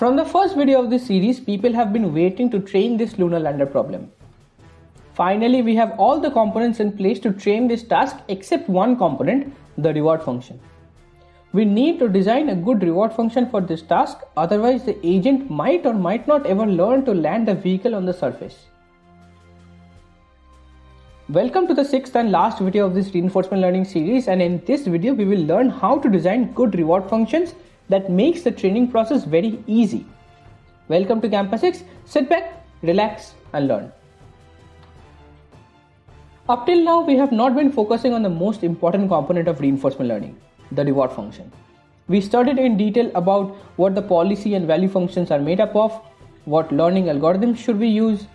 From the first video of this series, people have been waiting to train this lunar lander problem. Finally, we have all the components in place to train this task except one component, the reward function. We need to design a good reward function for this task, otherwise the agent might or might not ever learn to land the vehicle on the surface. Welcome to the sixth and last video of this reinforcement learning series and in this video we will learn how to design good reward functions that makes the training process very easy. Welcome to Campus X, sit back, relax and learn. Up till now we have not been focusing on the most important component of reinforcement learning, the reward function. We studied in detail about what the policy and value functions are made up of, what learning algorithms should we use.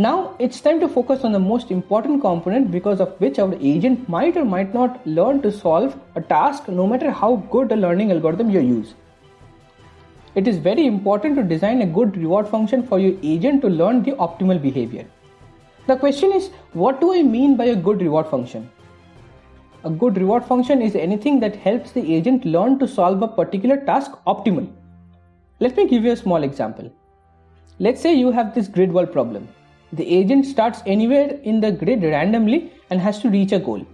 Now it's time to focus on the most important component because of which our agent might or might not learn to solve a task no matter how good a learning algorithm you use. It is very important to design a good reward function for your agent to learn the optimal behavior. The question is, what do I mean by a good reward function? A good reward function is anything that helps the agent learn to solve a particular task optimally. Let me give you a small example. Let's say you have this grid world problem. The agent starts anywhere in the grid randomly and has to reach a goal.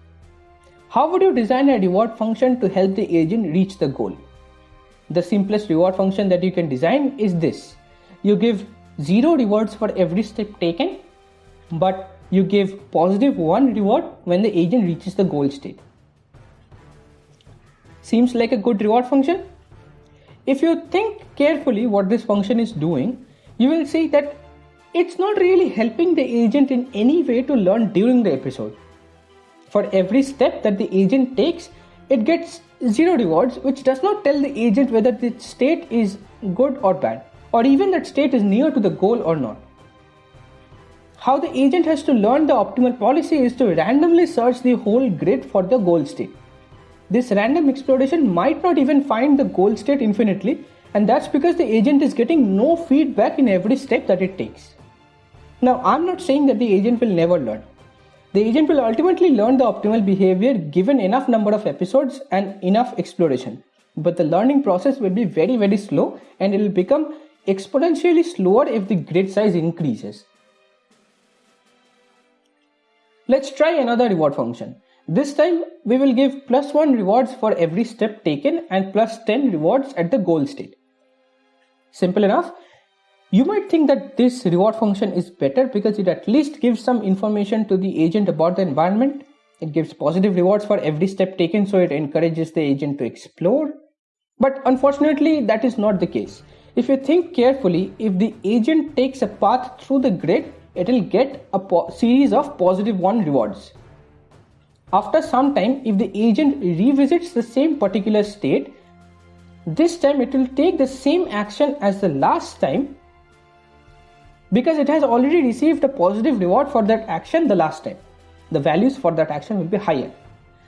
How would you design a reward function to help the agent reach the goal? The simplest reward function that you can design is this. You give 0 rewards for every step taken, but you give positive 1 reward when the agent reaches the goal state. Seems like a good reward function? If you think carefully what this function is doing, you will see that it's not really helping the agent in any way to learn during the episode. For every step that the agent takes, it gets zero rewards, which does not tell the agent whether the state is good or bad, or even that state is near to the goal or not. How the agent has to learn the optimal policy is to randomly search the whole grid for the goal state. This random exploration might not even find the goal state infinitely, and that's because the agent is getting no feedback in every step that it takes. Now, I'm not saying that the agent will never learn. The agent will ultimately learn the optimal behavior given enough number of episodes and enough exploration. But the learning process will be very, very slow and it will become exponentially slower if the grid size increases. Let's try another reward function. This time we will give plus 1 rewards for every step taken and plus 10 rewards at the goal state. Simple enough. You might think that this reward function is better because it at least gives some information to the agent about the environment. It gives positive rewards for every step taken so it encourages the agent to explore. But unfortunately that is not the case. If you think carefully, if the agent takes a path through the grid it will get a series of positive 1 rewards. After some time, if the agent revisits the same particular state, this time it will take the same action as the last time because it has already received a positive reward for that action the last time. The values for that action will be higher.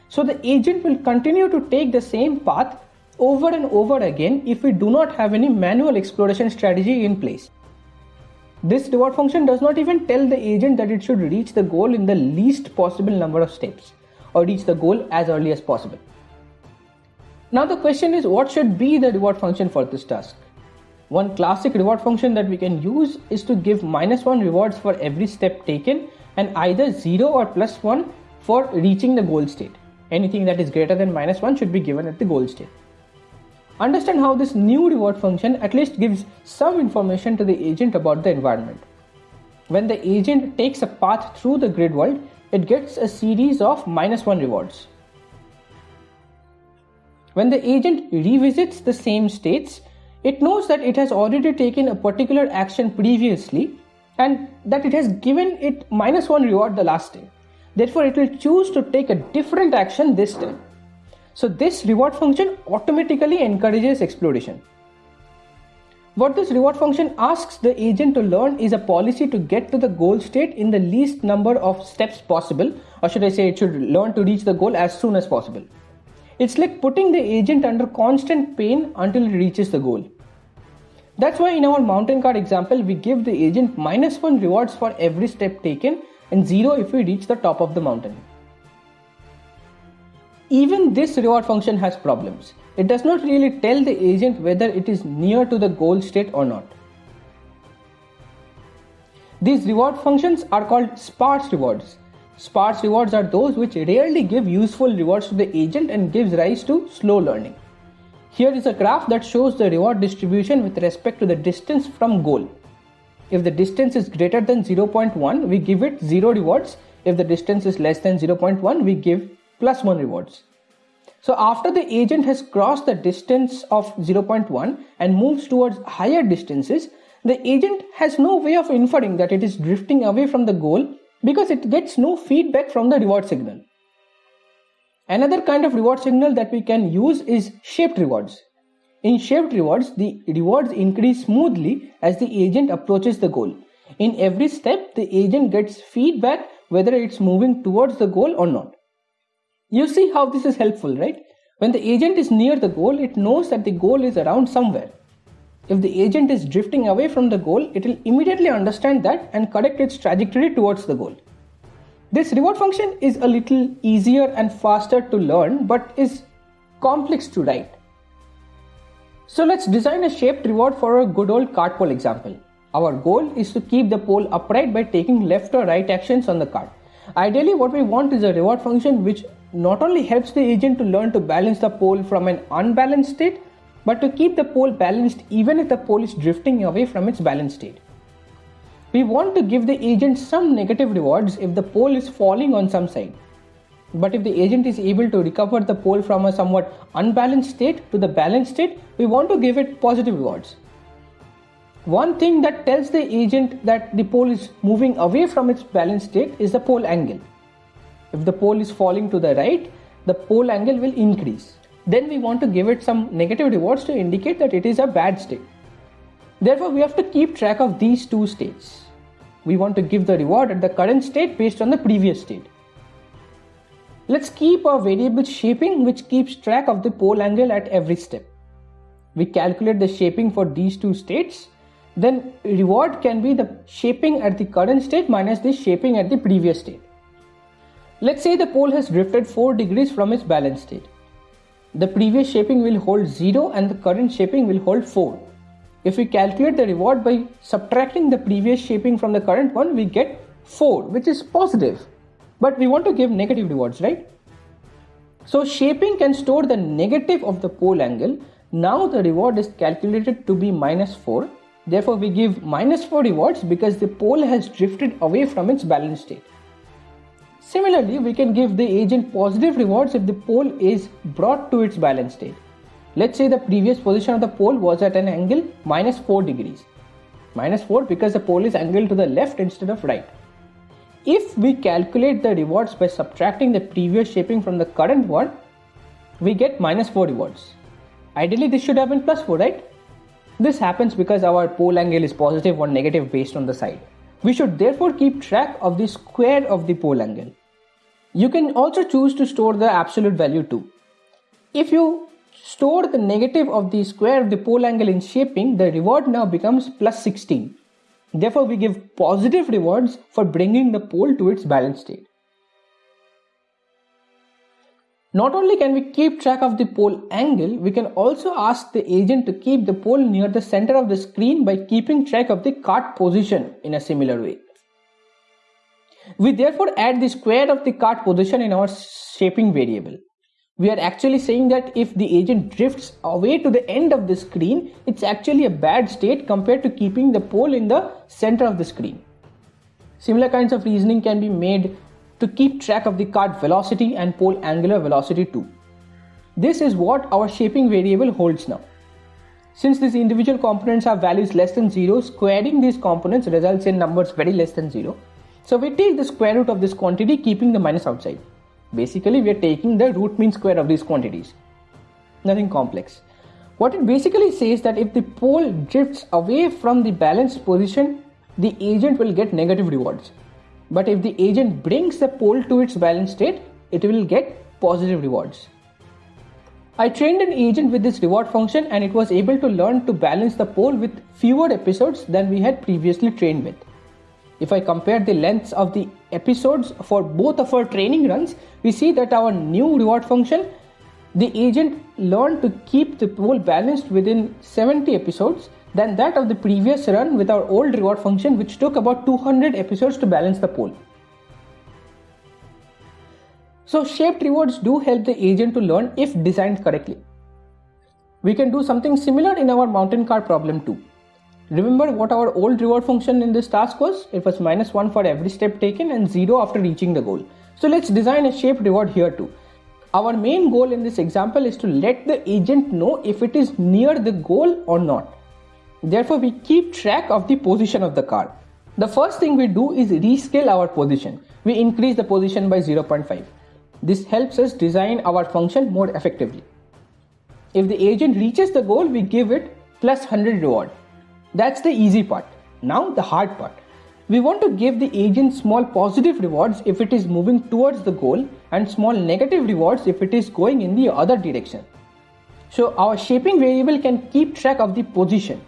So the agent will continue to take the same path over and over again if we do not have any manual exploration strategy in place. This reward function does not even tell the agent that it should reach the goal in the least possible number of steps or reach the goal as early as possible. Now the question is what should be the reward function for this task? One classic reward function that we can use is to give minus 1 rewards for every step taken and either 0 or plus 1 for reaching the goal state. Anything that is greater than minus 1 should be given at the goal state. Understand how this new reward function at least gives some information to the agent about the environment. When the agent takes a path through the grid world, it gets a series of minus 1 rewards. When the agent revisits the same states, it knows that it has already taken a particular action previously and that it has given it minus 1 reward the last time. Therefore, it will choose to take a different action this time. So this reward function automatically encourages exploration. What this reward function asks the agent to learn is a policy to get to the goal state in the least number of steps possible, or should I say, it should learn to reach the goal as soon as possible. It's like putting the agent under constant pain until it reaches the goal. That's why in our mountain car example, we give the agent minus 1 rewards for every step taken and 0 if we reach the top of the mountain. Even this reward function has problems. it does not really tell the agent whether it is near to the goal state or not. These reward functions are called sparse rewards. Sparse rewards are those which rarely give useful rewards to the agent and gives rise to slow learning. Here is a graph that shows the reward distribution with respect to the distance from goal. If the distance is greater than 0.1, we give it 0 rewards. If the distance is less than 0.1, we give plus 1 rewards. So after the agent has crossed the distance of 0.1 and moves towards higher distances, the agent has no way of inferring that it is drifting away from the goal because it gets no feedback from the reward signal. Another kind of reward signal that we can use is shaped rewards. In shaped rewards, the rewards increase smoothly as the agent approaches the goal. In every step, the agent gets feedback whether it's moving towards the goal or not. You see how this is helpful, right? When the agent is near the goal, it knows that the goal is around somewhere. If the agent is drifting away from the goal, it will immediately understand that and correct its trajectory towards the goal. This reward function is a little easier and faster to learn but is complex to write. So let's design a shaped reward for a good old cart pole example. Our goal is to keep the pole upright by taking left or right actions on the cart. Ideally what we want is a reward function which not only helps the agent to learn to balance the pole from an unbalanced state but to keep the pole balanced even if the pole is drifting away from its balanced state. We want to give the agent some negative rewards if the pole is falling on some side. But if the agent is able to recover the pole from a somewhat unbalanced state to the balanced state, we want to give it positive rewards. One thing that tells the agent that the pole is moving away from its balanced state is the pole angle. If the pole is falling to the right, the pole angle will increase then we want to give it some negative rewards to indicate that it is a bad state. Therefore, we have to keep track of these two states. We want to give the reward at the current state based on the previous state. Let's keep a variable shaping which keeps track of the pole angle at every step. We calculate the shaping for these two states. Then reward can be the shaping at the current state minus the shaping at the previous state. Let's say the pole has drifted 4 degrees from its balance state the previous shaping will hold 0 and the current shaping will hold 4. If we calculate the reward by subtracting the previous shaping from the current one, we get 4, which is positive. But we want to give negative rewards, right? So shaping can store the negative of the pole angle. Now the reward is calculated to be minus 4. Therefore, we give minus 4 rewards because the pole has drifted away from its balance state. Similarly, we can give the agent positive rewards if the pole is brought to its balance state. Let's say the previous position of the pole was at an angle minus 4 degrees. Minus 4 because the pole is angled to the left instead of right. If we calculate the rewards by subtracting the previous shaping from the current one, we get minus 4 rewards. Ideally, this should have been plus 4, right? This happens because our pole angle is positive or negative based on the side. We should therefore keep track of the square of the pole angle. You can also choose to store the absolute value too. If you store the negative of the square of the pole angle in shaping, the reward now becomes plus 16. Therefore, we give positive rewards for bringing the pole to its balanced state. Not only can we keep track of the pole angle, we can also ask the agent to keep the pole near the center of the screen by keeping track of the cart position in a similar way. We therefore add the square of the cart position in our shaping variable. We are actually saying that if the agent drifts away to the end of the screen, it's actually a bad state compared to keeping the pole in the center of the screen. Similar kinds of reasoning can be made to keep track of the cart velocity and pole angular velocity too. This is what our shaping variable holds now. Since these individual components have values less than 0, squaring these components results in numbers very less than 0. So we take the square root of this quantity keeping the minus outside. Basically we are taking the root mean square of these quantities. Nothing complex. What it basically says that if the pole drifts away from the balanced position, the agent will get negative rewards. But if the agent brings the pole to its balanced state, it will get positive rewards. I trained an agent with this reward function and it was able to learn to balance the pole with fewer episodes than we had previously trained with. If I compare the lengths of the episodes for both of our training runs, we see that our new reward function the agent learned to keep the pole balanced within 70 episodes than that of the previous run with our old reward function which took about 200 episodes to balance the pole. So shaped rewards do help the agent to learn if designed correctly. We can do something similar in our mountain car problem too. Remember what our old reward function in this task was? It was minus 1 for every step taken and 0 after reaching the goal. So let's design a shaped reward here too. Our main goal in this example is to let the agent know if it is near the goal or not. Therefore, we keep track of the position of the car. The first thing we do is rescale our position. We increase the position by 0.5. This helps us design our function more effectively. If the agent reaches the goal, we give it plus 100 reward. That's the easy part. Now the hard part. We want to give the agent small positive rewards if it is moving towards the goal and small negative rewards if it is going in the other direction. So our shaping variable can keep track of the position.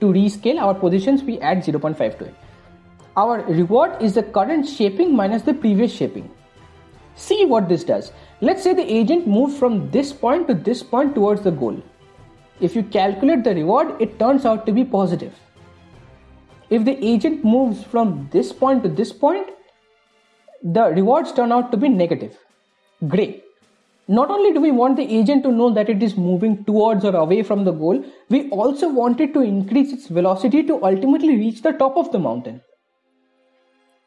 To rescale our positions, we add 0.5 to it. Our reward is the current shaping minus the previous shaping. See what this does. Let's say the agent moved from this point to this point towards the goal. If you calculate the reward, it turns out to be positive. If the agent moves from this point to this point, the rewards turn out to be negative. Great. Not only do we want the agent to know that it is moving towards or away from the goal, we also want it to increase its velocity to ultimately reach the top of the mountain.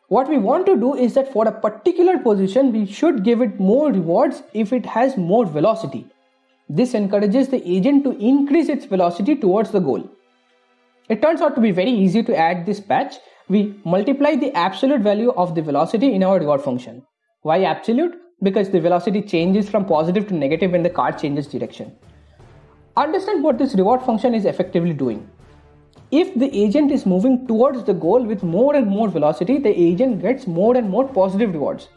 What we want to do is that for a particular position, we should give it more rewards if it has more velocity. This encourages the agent to increase its velocity towards the goal. It turns out to be very easy to add this patch. We multiply the absolute value of the velocity in our reward function. Why absolute? Because the velocity changes from positive to negative when the car changes direction. Understand what this reward function is effectively doing. If the agent is moving towards the goal with more and more velocity, the agent gets more and more positive rewards.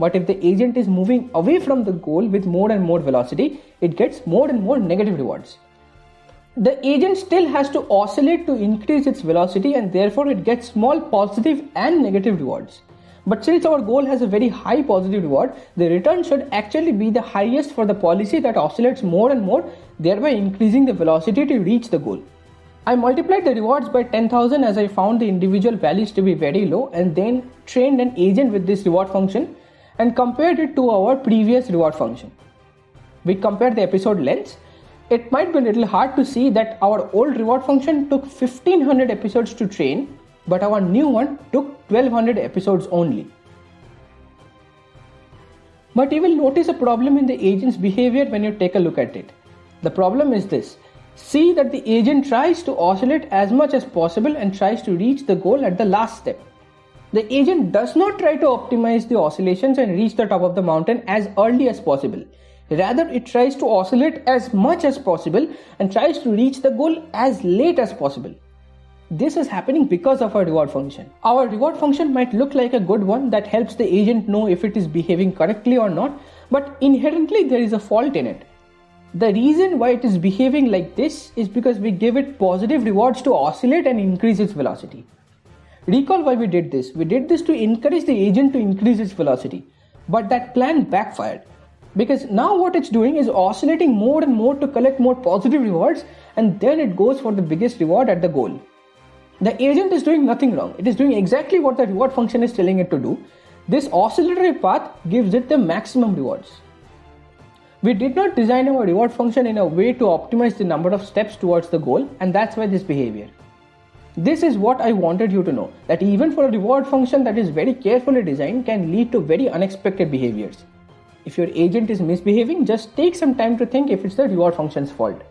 But if the agent is moving away from the goal with more and more velocity, it gets more and more negative rewards the agent still has to oscillate to increase its velocity and therefore it gets small positive and negative rewards. But since our goal has a very high positive reward, the return should actually be the highest for the policy that oscillates more and more, thereby increasing the velocity to reach the goal. I multiplied the rewards by 10,000 as I found the individual values to be very low and then trained an agent with this reward function and compared it to our previous reward function. We compared the episode lengths it might be a little hard to see that our old reward function took 1500 episodes to train, but our new one took 1200 episodes only. But you will notice a problem in the agent's behavior when you take a look at it. The problem is this. See that the agent tries to oscillate as much as possible and tries to reach the goal at the last step. The agent does not try to optimize the oscillations and reach the top of the mountain as early as possible. Rather, it tries to oscillate as much as possible and tries to reach the goal as late as possible. This is happening because of our reward function. Our reward function might look like a good one that helps the agent know if it is behaving correctly or not, but inherently there is a fault in it. The reason why it is behaving like this is because we give it positive rewards to oscillate and increase its velocity. Recall why we did this. We did this to encourage the agent to increase its velocity. But that plan backfired because now what it's doing is oscillating more and more to collect more positive rewards and then it goes for the biggest reward at the goal. The agent is doing nothing wrong. It is doing exactly what the reward function is telling it to do. This oscillatory path gives it the maximum rewards. We did not design our reward function in a way to optimize the number of steps towards the goal and that's why this behavior. This is what I wanted you to know that even for a reward function that is very carefully designed can lead to very unexpected behaviors. If your agent is misbehaving, just take some time to think if it's the reward function's fault.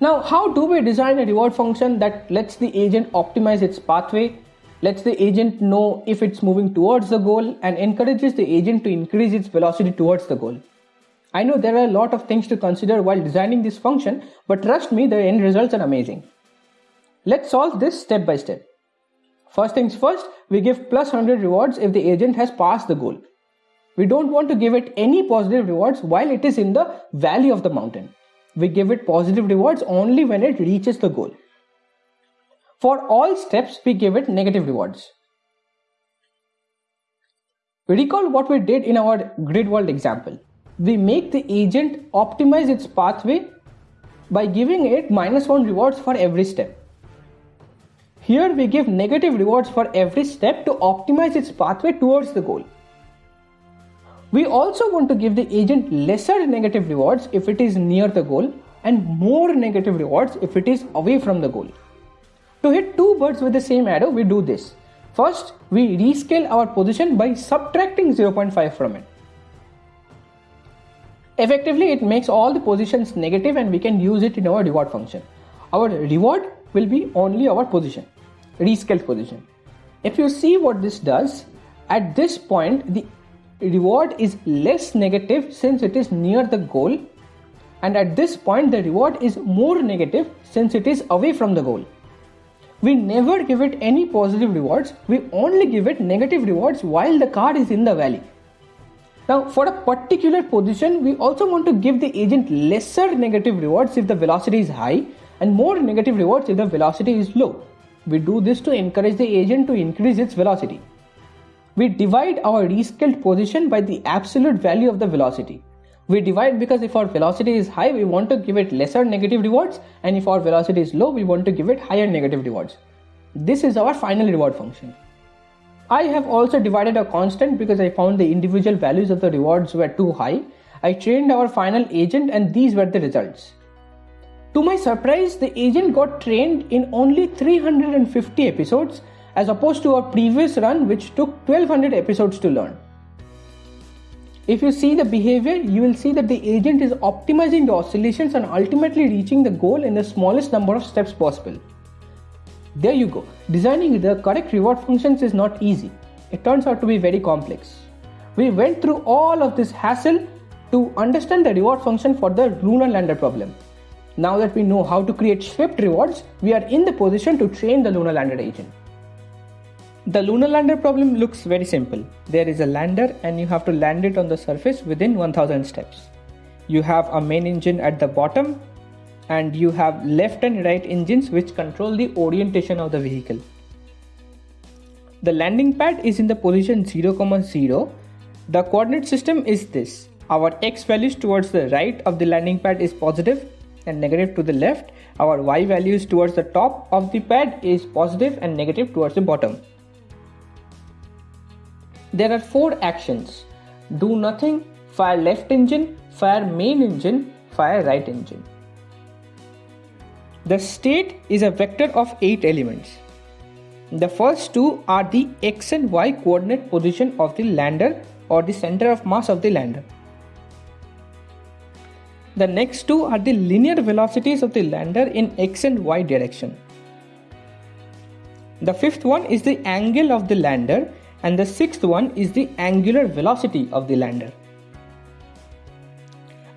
Now, how do we design a reward function that lets the agent optimize its pathway, lets the agent know if it's moving towards the goal, and encourages the agent to increase its velocity towards the goal? I know there are a lot of things to consider while designing this function, but trust me, the end results are amazing. Let's solve this step by step. First things first, we give plus 100 rewards if the agent has passed the goal. We don't want to give it any positive rewards while it is in the valley of the mountain. We give it positive rewards only when it reaches the goal. For all steps, we give it negative rewards. Recall what we did in our grid world example. we make the agent optimize its pathway by giving it minus 1 rewards for every step. Here we give negative rewards for every step to optimize its pathway towards the goal. We also want to give the agent lesser negative rewards if it is near the goal and more negative rewards if it is away from the goal. To hit two birds with the same arrow, we do this. First, we rescale our position by subtracting 0.5 from it. Effectively, it makes all the positions negative and we can use it in our reward function. Our reward will be only our position, rescaled position. If you see what this does, at this point the reward is less negative since it is near the goal and at this point the reward is more negative since it is away from the goal. We never give it any positive rewards, we only give it negative rewards while the car is in the valley. Now for a particular position, we also want to give the agent lesser negative rewards if the velocity is high and more negative rewards if the velocity is low. We do this to encourage the agent to increase its velocity. We divide our rescaled position by the absolute value of the velocity. We divide because if our velocity is high, we want to give it lesser negative rewards and if our velocity is low, we want to give it higher negative rewards. This is our final reward function. I have also divided a constant because I found the individual values of the rewards were too high. I trained our final agent and these were the results. To my surprise, the agent got trained in only 350 episodes as opposed to our previous run which took 1200 episodes to learn. If you see the behavior, you will see that the agent is optimizing the oscillations and ultimately reaching the goal in the smallest number of steps possible. There you go. Designing the correct reward functions is not easy. It turns out to be very complex. We went through all of this hassle to understand the reward function for the lunar lander problem. Now that we know how to create swift rewards, we are in the position to train the lunar lander agent. The lunar lander problem looks very simple. There is a lander and you have to land it on the surface within 1000 steps. You have a main engine at the bottom and you have left and right engines which control the orientation of the vehicle. The landing pad is in the position 0, 0. The coordinate system is this. Our x values towards the right of the landing pad is positive and negative to the left. Our y values towards the top of the pad is positive and negative towards the bottom. There are four actions. Do nothing, fire left engine, fire main engine, fire right engine. The state is a vector of 8 elements. The first two are the x and y coordinate position of the lander or the center of mass of the lander. The next two are the linear velocities of the lander in x and y direction. The fifth one is the angle of the lander and the sixth one is the angular velocity of the lander.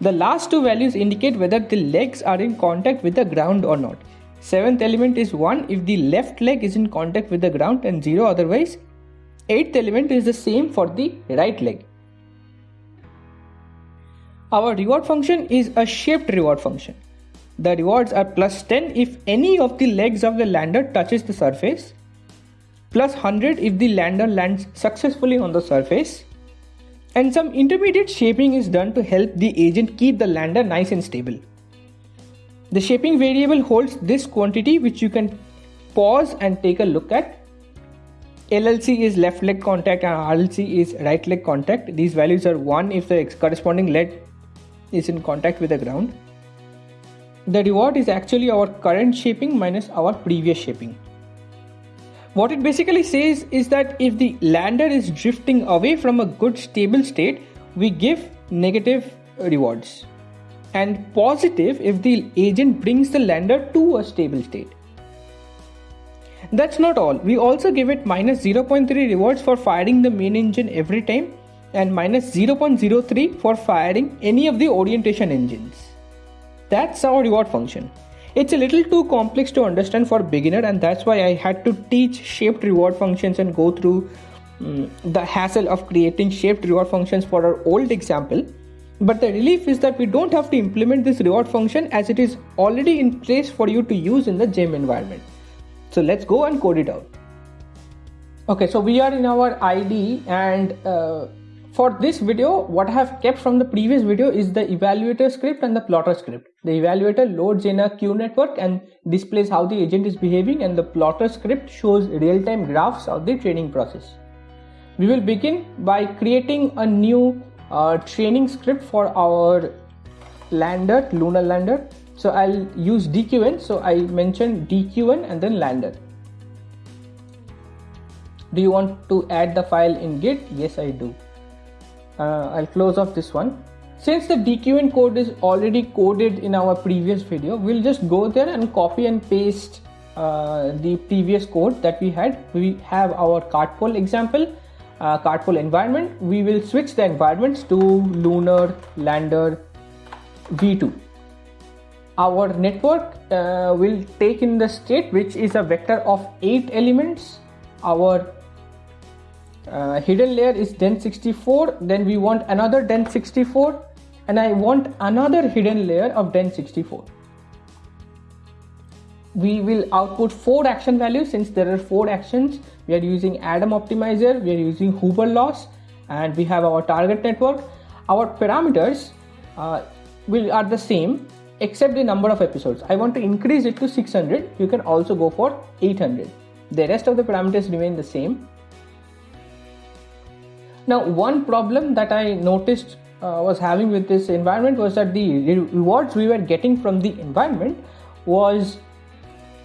The last two values indicate whether the legs are in contact with the ground or not. Seventh element is 1 if the left leg is in contact with the ground and 0 otherwise. Eighth element is the same for the right leg. Our reward function is a shaped reward function. The rewards are plus 10 if any of the legs of the lander touches the surface, plus 100 if the lander lands successfully on the surface, and some intermediate shaping is done to help the agent keep the lander nice and stable. The shaping variable holds this quantity which you can pause and take a look at. LLC is left leg contact and RLC is right leg contact. These values are 1 if the corresponding leg is in contact with the ground. The reward is actually our current shaping minus our previous shaping. What it basically says is that if the lander is drifting away from a good stable state, we give negative rewards and positive if the agent brings the lander to a stable state. That's not all, we also give it minus 0.3 rewards for firing the main engine every time and minus 0.03 for firing any of the orientation engines. That's our reward function. It's a little too complex to understand for beginner and that's why I had to teach shaped reward functions and go through um, the hassle of creating shaped reward functions for our old example. But the relief is that we don't have to implement this reward function as it is already in place for you to use in the gym environment. So let's go and code it out. Okay, so we are in our ID and uh, for this video, what I have kept from the previous video is the evaluator script and the plotter script. The evaluator loads in a Q network and displays how the agent is behaving and the plotter script shows real-time graphs of the training process. We will begin by creating a new uh, training script for our lander, lunar lander. So I'll use DQN. So I mentioned DQN and then lander. Do you want to add the file in Git? Yes, I do. Uh, I'll close off this one. Since the DQN code is already coded in our previous video, we'll just go there and copy and paste uh, the previous code that we had. We have our cartpole example, uh, cartpole environment. We will switch the environments to lunar lander v2 our network uh, will take in the state which is a vector of 8 elements our uh, hidden layer is den64 then we want another den64 and I want another hidden layer of den64 we will output four action values. Since there are four actions we are using Adam optimizer we are using Huber loss and we have our target network. Our parameters uh, will are the same except the number of episodes. I want to increase it to 600 you can also go for 800 the rest of the parameters remain the same now, one problem that I noticed uh, was having with this environment was that the rewards we were getting from the environment was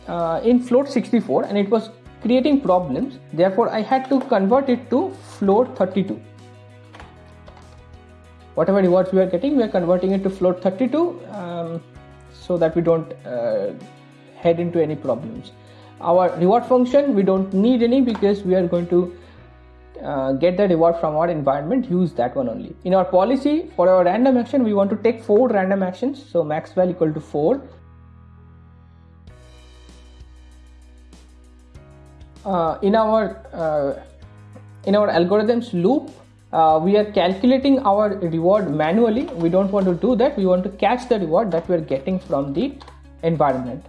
uh, in float 64 and it was creating problems. Therefore, I had to convert it to float 32. Whatever rewards we are getting, we are converting it to float 32 um, so that we don't uh, head into any problems. Our reward function, we don't need any because we are going to uh, get the reward from our environment use that one only. In our policy for our random action we want to take four random actions. So max val equal to 4 uh, in our uh, in our algorithms loop uh, we are calculating our reward manually. We don't want to do that. We want to catch the reward that we are getting from the environment.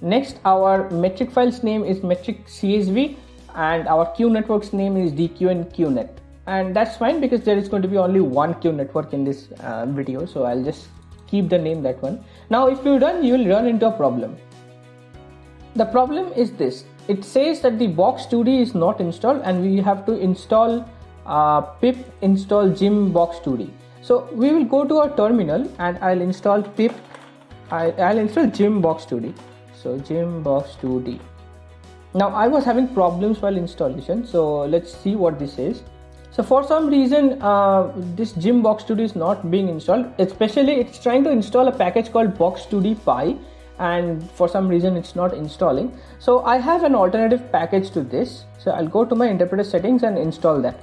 Next our metric files name is metric csv and our Q network's name is dqn qnet. And that's fine because there is going to be only one queue network in this uh, video. So i'll just keep the name that one. Now if you run you will run into a problem. The problem is this. It says that the box 2d is not installed and we have to install uh, pip install gym box 2d so we will go to our terminal and i'll install pip. I'll install gym box 2d so gym box 2d now I was having problems while installation so let's see what this is. So for some reason uh, this Gymbox2d is not being installed. Especially it's trying to install a package called box2d py and for some reason it's not installing. So I have an alternative package to this. So I'll go to my interpreter settings and install that.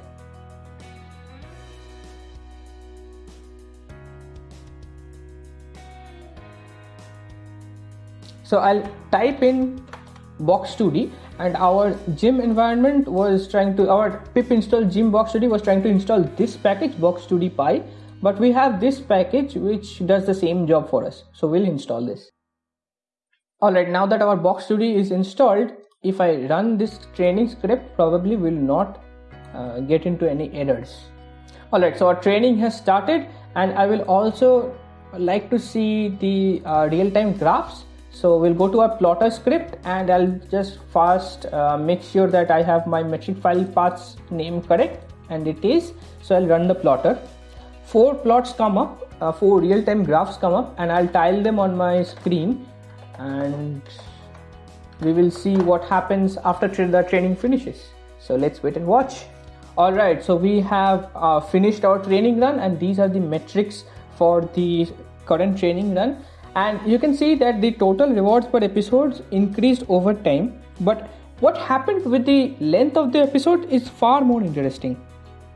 So I'll type in box2d and our gym environment was trying to our pip install gym box2d was trying to install this package box2d py but we have this package which does the same job for us. So we'll install this. Alright now that our box2d is installed if I run this training script probably will not uh, get into any errors. Alright so our training has started and I will also like to see the uh, real-time graphs so we'll go to our plotter script and I'll just first uh, make sure that I have my metric file paths name correct and it is. So I'll run the plotter. Four plots come up uh, four real-time graphs come up and I'll tile them on my screen and we will see what happens after tra the training finishes. So let's wait and watch. All right so we have uh, finished our training run and these are the metrics for the current training run and you can see that the total rewards per episodes increased over time. But what happened with the length of the episode is far more interesting.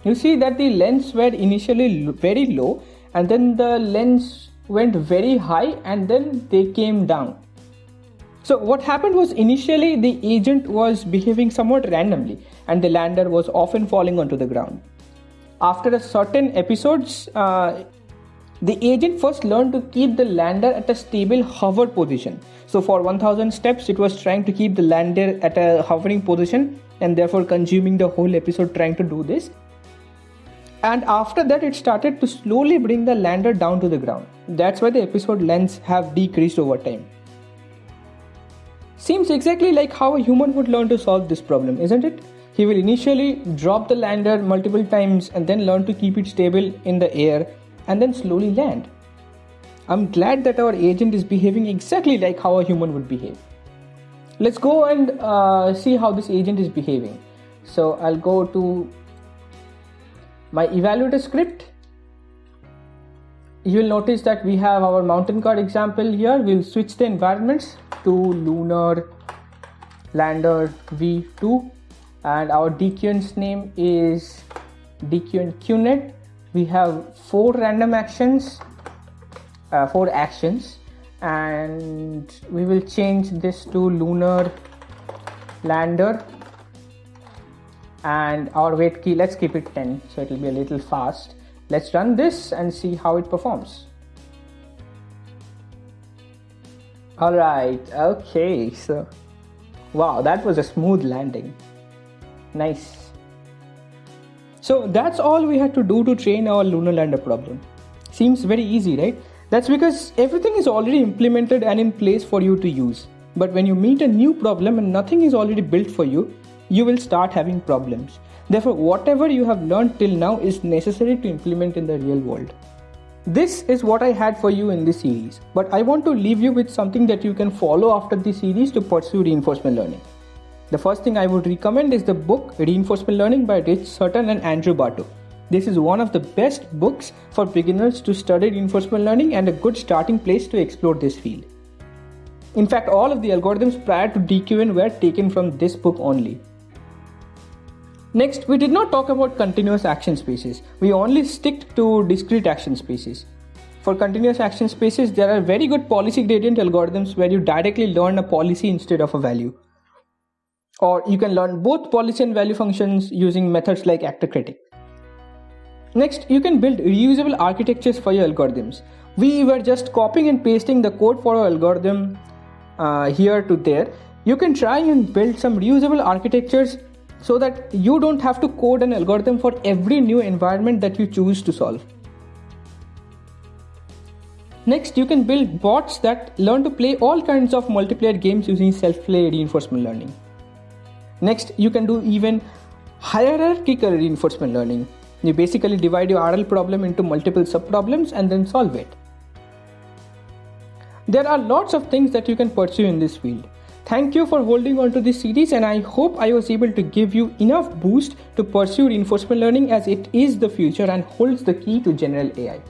You see that the lengths were initially very low and then the lengths went very high and then they came down. So what happened was initially the agent was behaving somewhat randomly and the lander was often falling onto the ground. After a certain episodes uh, the agent first learned to keep the lander at a stable hover position. So for 1000 steps, it was trying to keep the lander at a hovering position and therefore consuming the whole episode trying to do this. And after that, it started to slowly bring the lander down to the ground. That's why the episode lengths have decreased over time. Seems exactly like how a human would learn to solve this problem, isn't it? He will initially drop the lander multiple times and then learn to keep it stable in the air and then slowly land. I'm glad that our agent is behaving exactly like how a human would behave. Let's go and uh, see how this agent is behaving. So I'll go to my evaluator script. You will notice that we have our mountain car example here. We'll switch the environments to lunar lander v2 and our dqn's name is dqn qnet we have four random actions uh, four actions and we will change this to lunar lander. And our weight key let's keep it 10 so it will be a little fast. Let's run this and see how it performs. All right okay so wow that was a smooth landing. Nice so that's all we had to do to train our lunar lander problem seems very easy right that's because everything is already implemented and in place for you to use. But when you meet a new problem and nothing is already built for you, you will start having problems. Therefore, whatever you have learned till now is necessary to implement in the real world. This is what I had for you in this series, but I want to leave you with something that you can follow after this series to pursue reinforcement learning. The first thing I would recommend is the book Reinforcement Learning by Rich Sutton and Andrew Barto. This is one of the best books for beginners to study reinforcement learning and a good starting place to explore this field. In fact, all of the algorithms prior to DQN were taken from this book only. Next, we did not talk about continuous action spaces. We only stick to discrete action spaces. For continuous action spaces, there are very good policy gradient algorithms where you directly learn a policy instead of a value. Or you can learn both policy and value functions using methods like actor critic. Next, you can build reusable architectures for your algorithms. We were just copying and pasting the code for our algorithm uh, here to there. You can try and build some reusable architectures so that you don't have to code an algorithm for every new environment that you choose to solve. Next, you can build bots that learn to play all kinds of multiplayer games using self-play reinforcement learning. Next, you can do even hierarchical reinforcement learning you basically divide your RL problem into multiple subproblems and then solve it. There are lots of things that you can pursue in this field. Thank you for holding on to this series and I hope I was able to give you enough boost to pursue reinforcement learning as it is the future and holds the key to general AI.